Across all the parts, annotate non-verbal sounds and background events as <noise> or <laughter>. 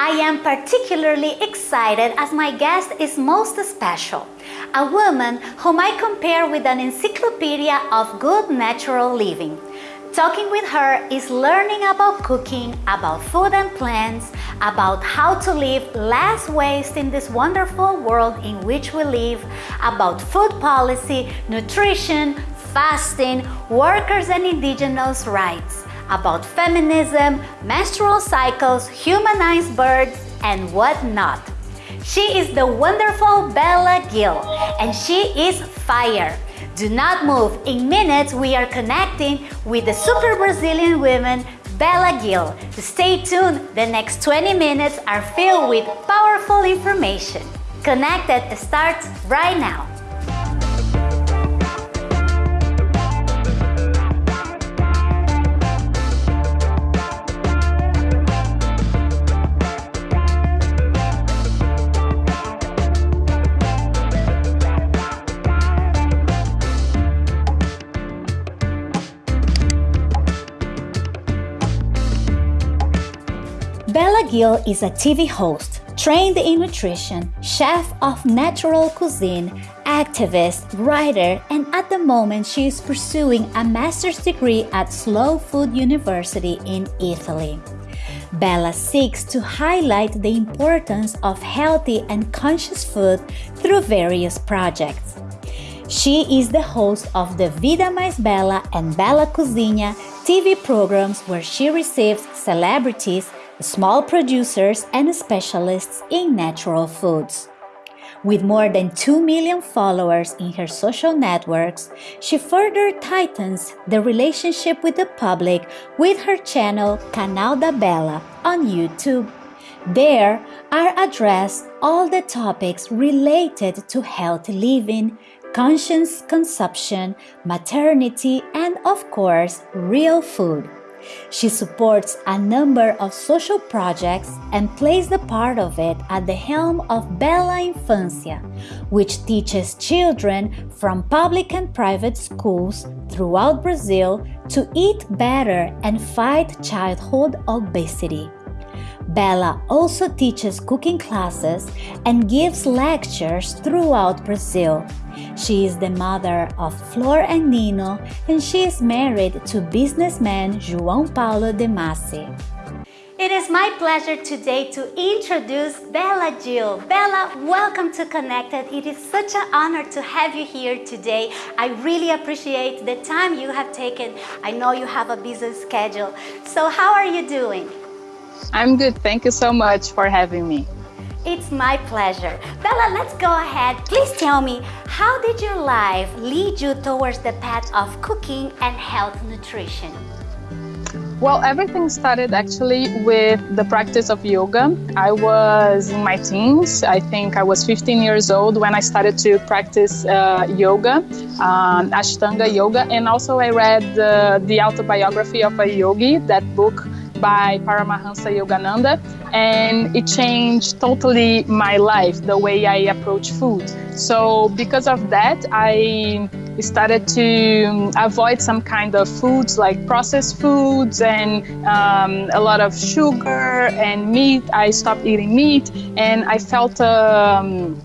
I am particularly excited as my guest is most special, a woman whom I compare with an encyclopedia of good natural living. Talking with her is learning about cooking, about food and plants, about how to live less waste in this wonderful world in which we live, about food policy, nutrition, fasting, workers and indigenous rights, about feminism, menstrual cycles, humanized births, and whatnot. She is the wonderful Bela Gil, and she is fire. Do not move. In minutes, we are connecting with the super Brazilian woman, Bela Gil. Stay tuned. The next 20 minutes are filled with powerful information. Connected starts right now. Bela Gil is a TV host, trained in nutrition, chef of natural cuisine, activist, writer, and at the moment she is pursuing a master's degree at Slow Food University in Italy. Bela seeks to highlight the importance of healthy and conscious food through various projects. She is the host of the Vida Mais Bela and Bela Cozinha TV programs where she receives celebrities small producers and specialists in natural foods. With more than 2 million followers in her social networks, she further tightens the relationship with the public with her channel Canal da Bela on YouTube. There are addressed all the topics related to healthy living, conscious consumption, maternity, and of course, real food. She supports a number of social projects and plays the part of it at the helm of Bela Infância, which teaches children from public and private schools throughout Brazil to eat better and fight childhood obesity. Bela also teaches cooking classes and gives lectures throughout Brazil. She is the mother of Flor and Nino and she is married to businessman João Paulo Demasi. It is my pleasure today to introduce Bela Gil. Bela, welcome to Connected. It is such an honor to have you here today. I really appreciate the time you have taken. I know you have a busy schedule. So how are you doing? I'm good. Thank you so much for having me. It's my pleasure. Bela, let's go ahead. Please tell me, how did your life lead you towards the path of cooking and health nutrition? Well, everything started actually with the practice of yoga. I was in my teens. I think I was 15 years old when I started to practice uh, yoga, um, Ashtanga yoga, and also I read uh, the autobiography of a yogi, that book by Paramahansa Yogananda, and it changed totally my life, the way I approach food. So, because of that, I started to avoid some kind of foods like processed foods and um, a lot of sugar and meat. I stopped eating meat, and I felt um,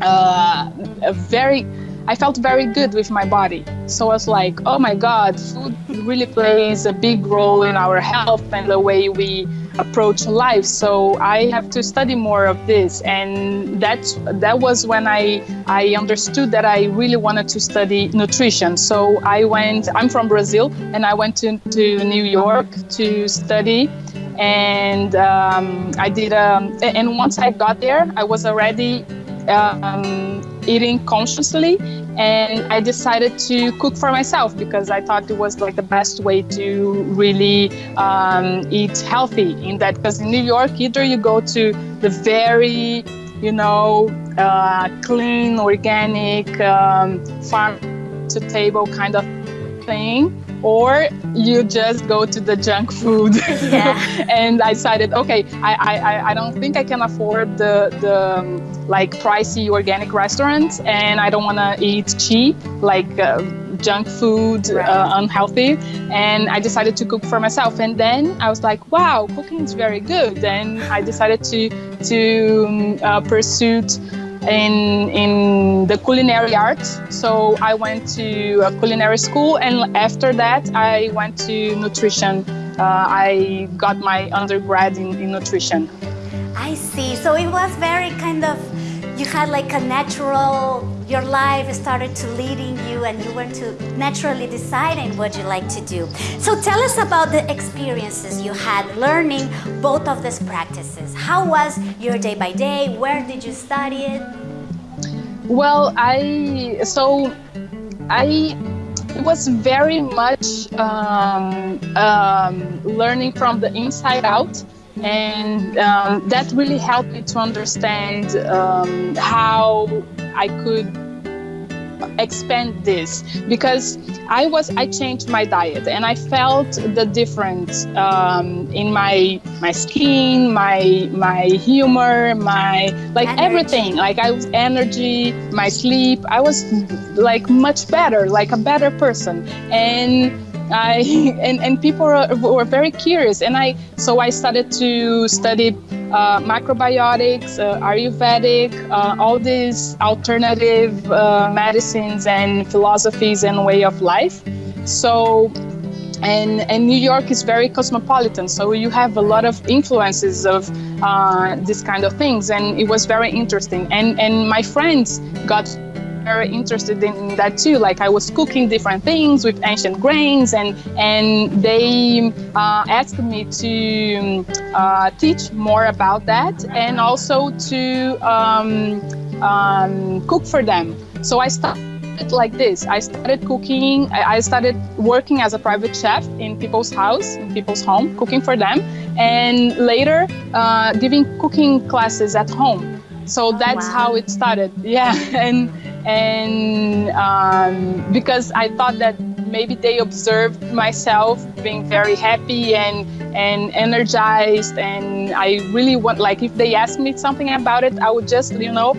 uh, a very I felt very good with my body. So I was like, oh my God, food really plays a big role in our health and the way we approach life. So I have to study more of this. And that's, that was when I, I understood that I really wanted to study nutrition. So I went, I'm from Brazil, and I went to, to New York to study and um, I did. Um, and once I got there, I was already um, eating consciously and I decided to cook for myself because I thought it was like the best way to really um, eat healthy. In that because in New York either you go to the very you know uh, clean organic um, farm to table kind of thing or you just go to the junk food. <laughs> Yeah. <laughs> and I decided, okay, I, I, I don't think I can afford the, the um, like pricey organic restaurants and I don't want to eat cheap, like uh, junk food, right. uh, unhealthy. And I decided to cook for myself. And then I was like, wow, cooking is very good. And I decided to, to um, uh, pursue in in the culinary arts. So I went to a culinary school, and after that, I went to nutrition. Uh, I got my undergrad in, in nutrition. I see. So it was very kind of you had like a natural your life started to leading you and you went to naturally deciding what you like to do. So tell us about the experiences you had learning both of these practices. How was your day by day? Where did you study it? Well i so i it was very much um, um, learning from the inside out and um, that really helped me to understand um, how I could expand this because I was I changed my diet and I felt the difference um, in my my skin, my my humor, my like energy. everything. Like I was energy, my sleep. I was like much better, like a better person and I <laughs> and, and people were, very curious, and I so I started to study uh, macrobiotics, uh, Ayurvedic, uh, all these alternative uh, medicines and philosophies and way of life. So and and New York is very cosmopolitan, so you have a lot of influences of uh, this kind of things, and it was very interesting. And and my friends got very interested in that too. Like I was cooking different things with ancient grains, and and they uh, asked me to uh, teach more about that, and also to um, um, cook for them. So I started like this. I started cooking, I started working as a private chef in people's house, in people's home, cooking for them, and later uh, giving cooking classes at home. So that's wow. how it started. Yeah, <laughs> and and um, because I thought that maybe they observed myself being very happy and and energized. And I really want like if they asked me something about it I would just you know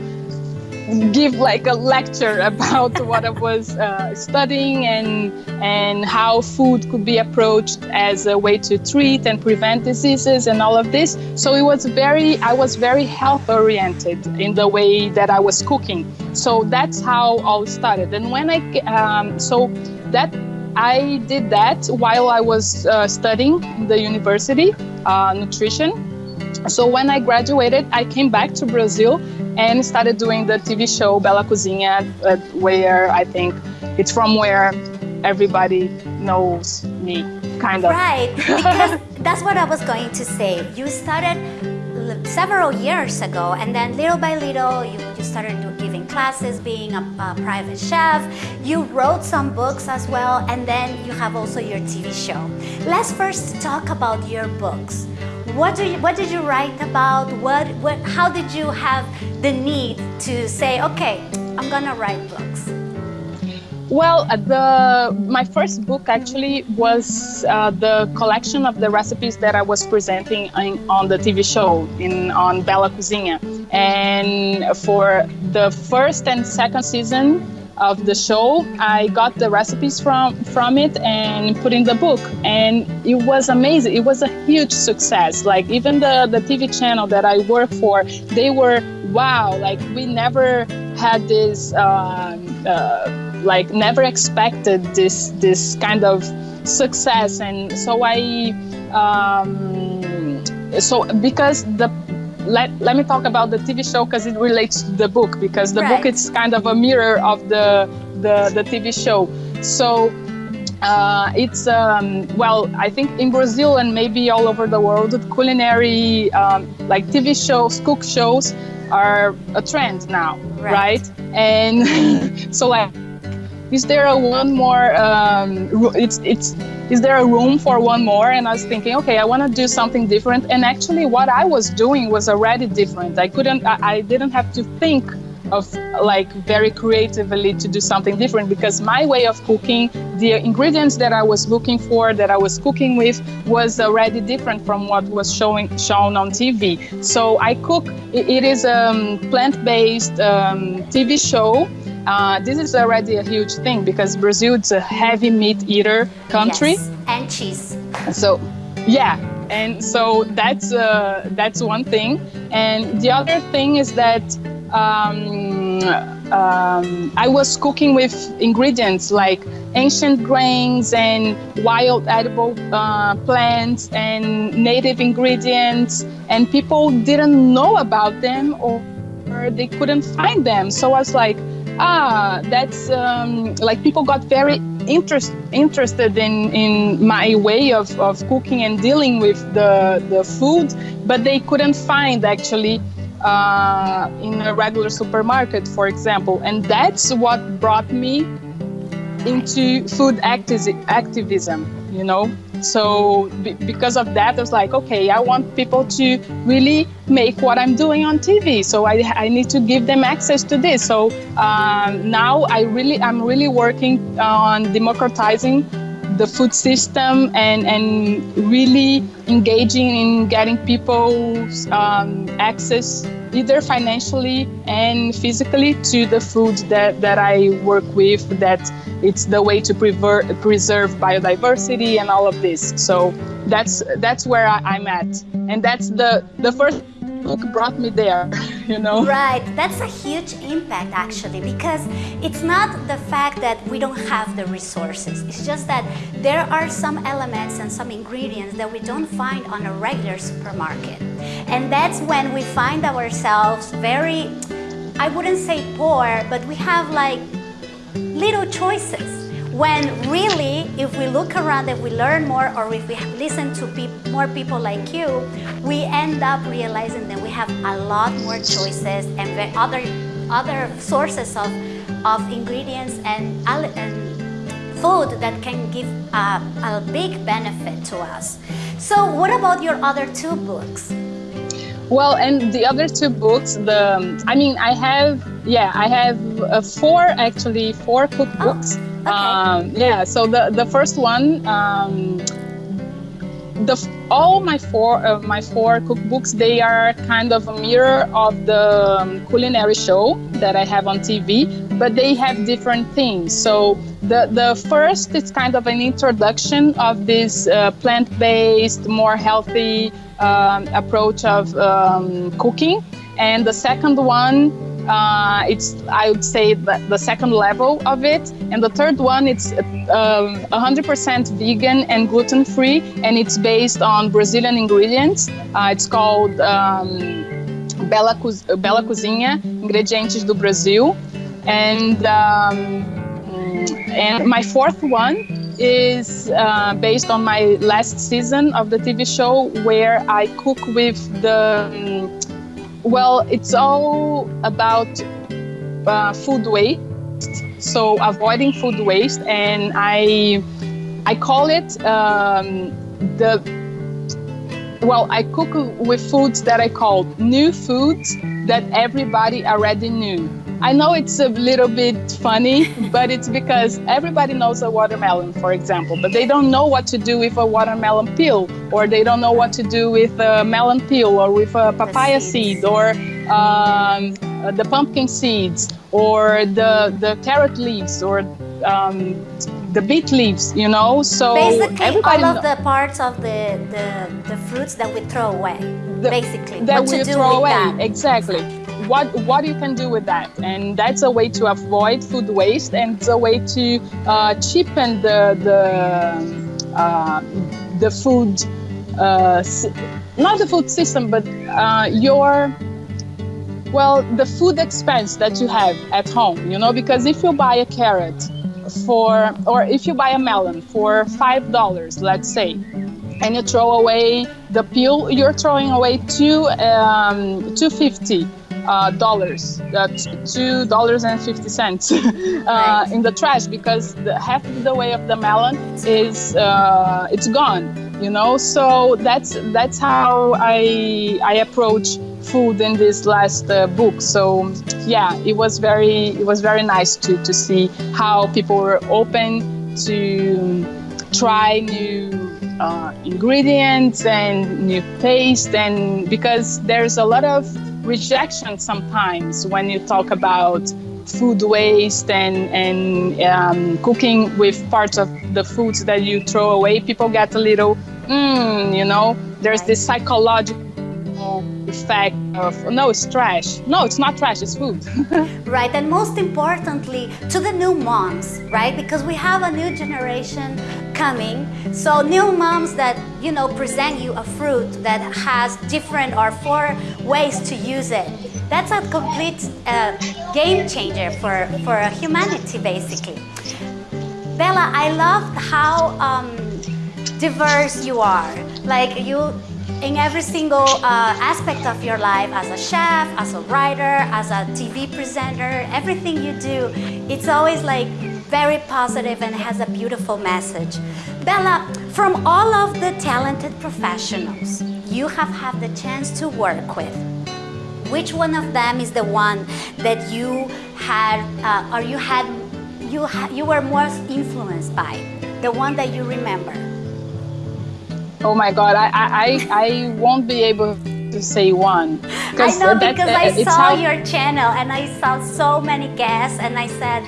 give like a lecture <laughs> about what I was uh, studying and and how food could be approached as a way to treat and prevent diseases and all of this. So it was very I was very health oriented in the way that I was cooking. So that's how all started. And when I um, so that I did that while I was uh, studying the university uh, nutrition. So when I graduated, I came back to Brazil and started doing the TV show Bela Cozinha, uh, where I think it's from where everybody knows me, kind of. Right, <laughs> because that's what I was going to say. You started several years ago, and then little by little, you, you started giving classes, being a, a private chef. You wrote some books as well, and then you have also your TV show. Let's first talk about your books. What, do you, what did you write about? What, what, how did you have the need to say, okay, I'm gonna write books? Well, uh, the my first book actually was uh, the collection of the recipes that I was presenting in, on the TV show in on Bela Cozinha, and for the first and second season, of the show, I got the recipes from from it and put in the book, and it was amazing. It was a huge success. Like even the the TV channel that I work for, they were wow. Like we never had this. Um, uh, like never expected this this kind of success and so i um, so because the let, let me talk about the TV show because it relates to the book because the right. book is kind of a mirror of the the, the TV show. So uh, it's um, well, I think in Brazil and maybe all over the world, culinary um, like TV shows, cook shows are a trend now, right? right? And <laughs> so like is there a one more um, it's it's is there a room for one more and i was thinking okay i want to do something different and actually what i was doing was already different i couldn't i, I didn't have to think of like very creatively to do something different because my way of cooking, the ingredients that I was looking for, that I was cooking with, was already different from what was showing shown on TV. So I cook. It is a um, plant-based um, TV show. Uh, this is already a huge thing because Brazil is a heavy meat eater country. Yes, and cheese. So, yeah, and so that's uh, that's one thing. And the other thing is that um, um, I was cooking with ingredients like ancient grains and wild edible uh, plants and native ingredients, and people didn't know about them or they couldn't find them. So I was like, ah, that's um, like people got very interest, interested in, in my way of, of cooking and dealing with the, the food, but they couldn't find actually uh, in a regular supermarket, for example. And that's what brought me into food acti- activism, you know. So b- because of that, I was like, okay, I want people to really make what I'm doing on TV. So I, I need to give them access to this. So um, now I really, I'm really working on democratizing the food system and, and really engaging in getting people um, access either financially and physically to the food that, that I work with that it's the way to preserve biodiversity and all of this. So that's that's where I, am at. And that's the the first book brought me there <laughs> you know? Right. That's a huge impact actually because it's not the fact that we don't have the resources. It's just that there are some elements and some ingredients that we don't find on a regular supermarket. And that's when we find ourselves very i wouldn't say poor but we have like little choices when really if we look around and we learn more or if we listen to pe- more people like you we end up realizing that we have a lot more choices and other other sources of of ingredients and, and food that can give a, a big benefit to us. So what about your other two books? Well, and the other two books, the I mean, I have yeah, I have uh, four actually four cookbooks. Oh, okay. um, yeah, so the the first one. Um, the all my four uh, my four cookbooks they are kind of a mirror of the um, culinary show that I have on TV, but they have different themes. So the the first is kind of an introduction of this uh, plant-based, more healthy um, approach of um, cooking, and the second one uh, it's I would say the, second level of it, and the third one it's um, 100% vegan and gluten free, and it's based on Brazilian ingredients. Uh, it's called um, Bela, Bela Cozinha, Ingredientes do Brasil, and um, and my fourth one is uh, based on my last season of the TV show where I cook with the. Well, it's all about uh, food waste, so avoiding food waste, and I I call it um, the. Well, I cook with foods that I call new foods that everybody already knew. I know it's a little bit funny, <laughs> but it's because everybody knows a watermelon, for example, but they don't know what to do with a watermelon peel, or they don't know what to do with a melon peel, or with a papaya seed, or um, the pumpkin seeds, or the, the carrot leaves, or um, the beet leaves, you know. So basically, all of the parts of the, the, the fruits that we throw away. The, basically, that what we throw away. That. Exactly what what you can do with that. And that's a way to avoid food waste and it's a way to uh, cheapen the the uh, the food uh, not the food system but uh, your well the food expense that you have at home you know because if you buy a carrot for or if you buy a melon for five dollars let's say and you throw away the peel you're throwing away two um, 250 uh, dollars, uh, two dollars and fifty cents <laughs> uh, in the trash because the, half of the way of the melon is uh, it's gone. you know? So that's that's how i i approach food in this last uh, book. So yeah it was very it was very nice to to see how people were open to try new uh, ingredients and new taste and because there's a lot of rejection sometimes when you talk about food waste and, and um, cooking with parts of the foods that you throw away, people get a little, mm, you know, there's this psychological effect of no it's trash. No it's not trash it's food. <laughs> Right and most importantly to the new moms right? Because we have a new generation coming so new moms that you know present you a fruit that has different or four ways to use it that's a complete uh, game changer for, for humanity, basically. Bela, I love how um, diverse you are. Like you, in every single uh, aspect of your life, as a chef, as a writer, as a TV presenter, everything you do, it's always like very positive and has a beautiful message. Bela, from all of the talented professionals you have had the chance to work with, which one of them is the one that you had, uh, or you had, you ha you were most influenced by? The one that you remember? Oh my God, I I I won't be able to say one. I know because I saw how... your channel and I saw so many guests and I said,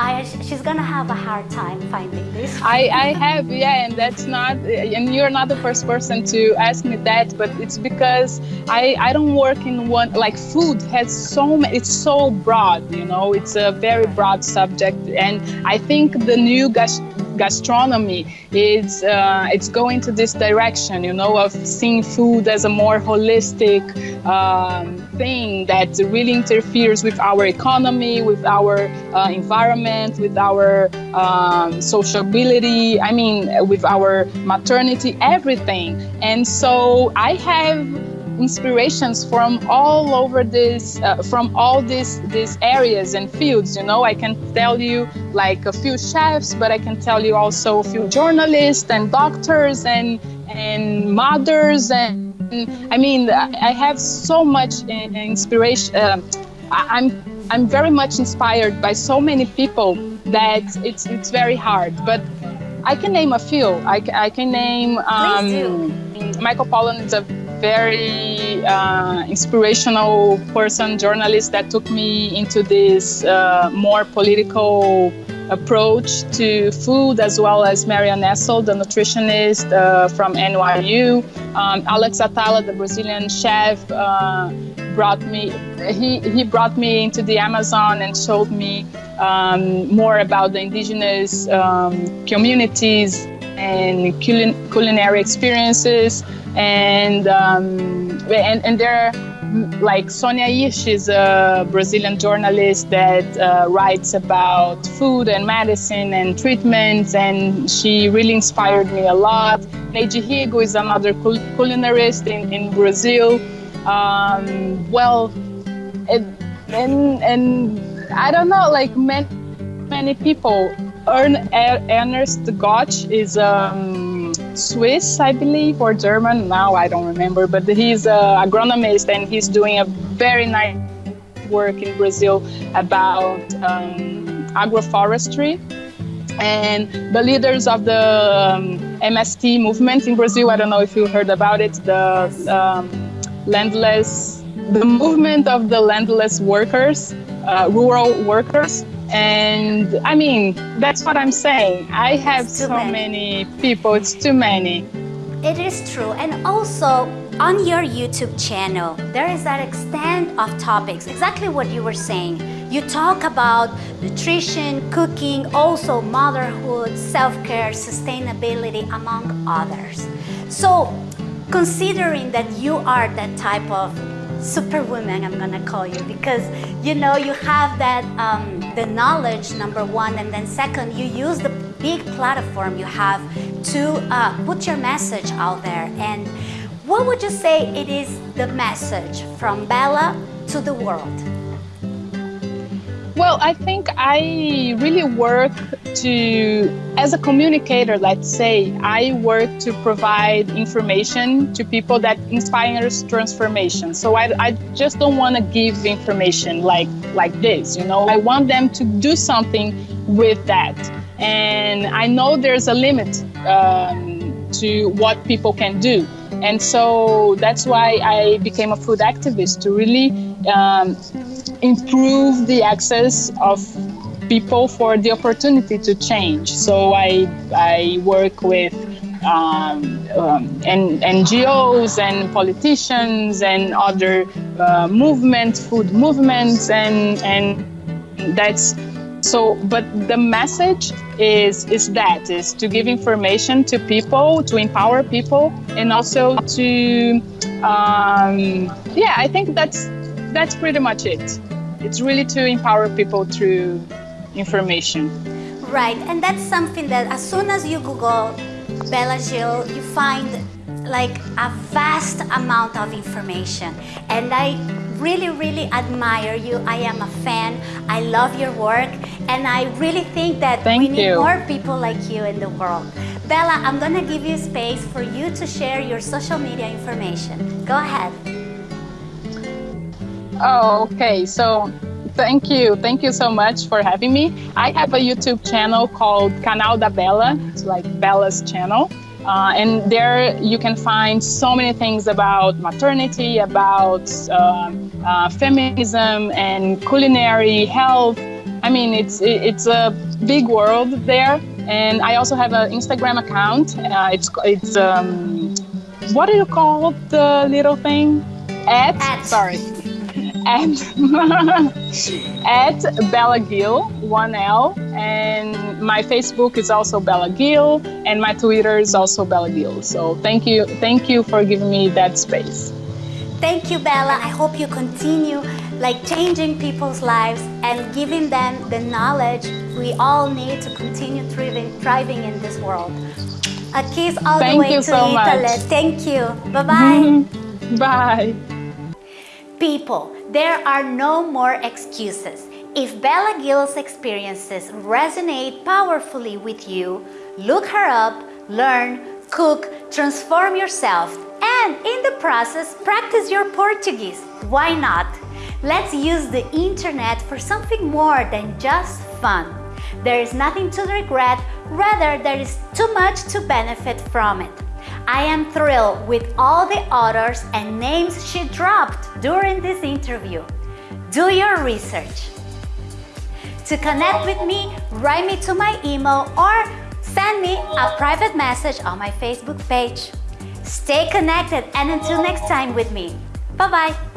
I, she's gonna have a hard time finding this. I, I have, yeah, and that's not, and you're not the first person to ask me that, but it's because I, I don't work in one, like food has so many, it's so broad, you know, it's a very broad subject. And I think the new gas, gastronomy is, uh, it's going to this direction, you know, of seeing food as a more holistic, um, thing that really interferes with our economy, with our uh, environment, with our um, sociability, I mean, with our maternity, everything. And so I have inspirations from all over this uh, from all these these areas and fields you know i can tell you like a few chefs but i can tell you also a few journalists and doctors and and mothers and I mean, I have so much inspiration. Uh, I'm I'm very much inspired by so many people that it's it's very hard. But I can name a few. I, I can name um, Michael Pollan is a very uh, inspirational person, journalist that took me into this uh, more political approach to food, as well as Marion Nestle, the nutritionist uh, from NYU. Um, Alex Atala, the Brazilian chef, uh, brought me. He he brought me into the Amazon and showed me um, more about the indigenous um, communities and culinary experiences, and um, and and there like Sonia Hirsch is a Brazilian journalist that uh, writes about food and medicine and treatments, and she really inspired me a lot. Neide Rigo is another cul culinarist in, in Brazil. Um, well, and, and I don't know, like many, many people. Ernst Götsch is um, Swiss, I believe, or German. Now I don't remember, but he's an agronomist and he's doing a very nice work in Brazil about um, agroforestry. And the leaders of the um, MST movement in Brazil, I don't know if you heard about it, the um, landless, the movement of the landless workers, uh, rural workers, and I mean, that's what I'm saying. I have so many. many people, it's too many. It is true. And also, on your YouTube channel, there is that extent of topics, exactly what you were saying. You talk about nutrition, cooking, also motherhood, self-care, sustainability, among others. So, considering that you are that type of superwoman, I'm gonna call you, because you know you have that um, the knowledge, number one, and then second, you use the big platform you have to uh, put your message out there. And what would you say it is the message from Bela to the world? Well, I think I really work to, as a communicator, let's say, I work to provide information to people that inspires transformation. So I, I just don't want to give information like, like this, you know, I want them to do something with that. And I know there's a limit um, to what people can do. And so that's why I became a food activist to really um, improve the access of people for the opportunity to change. So I, I work with um, um, and NGOs and politicians and other uh, movements, food movements, and and that's so. But the message is is that is to give information to people, to empower people, and also to um, yeah. I think that's that's pretty much it. It's really to empower people through information. Right, and that's something that as soon as you Google Bela Gil, you find like a vast amount of information. And I really, really admire you. I am a fan. I love your work. And I really think that Thank we need you. more people like you in the world. Bela, I'm going to give you space for you to share your social media information. Go ahead. Oh, okay. So thank you. Thank you so much for having me. I have a YouTube channel called Canal da Bela. It's like Bela's channel. Uh, and there you can find so many things about maternity, about uh, uh, feminism and culinary health. I mean, it's it's a big world there. And I also have an Instagram account. Uh, it's it's um, what do you call the little thing? At, At. sorry at <laughs> at Bela Gil, one L, and my Facebook is also Bela Gil, and my Twitter is also Bela Gil. So thank you, thank you for giving me that space. Thank you, Bela. I hope you continue like changing people's lives and giving them the knowledge we all need to continue thriving, thriving in this world. A kiss all Thank the way you to so Italy. much. Thank you. Bye-bye. <laughs> Bye. People, there are no more excuses. If Bela Gil's experiences resonate powerfully with you, look her up, learn, cook, transform yourself, and in the process, practice your Portuguese. Why not? Let's use the internet for something more than just fun. There is nothing to regret, rather there is too much to benefit from it. I am thrilled with all the authors and names she dropped during this interview. Do your research. To connect with me, write me to my email or send me a private message on my Facebook page. Stay connected and until next time with me. Bye-bye.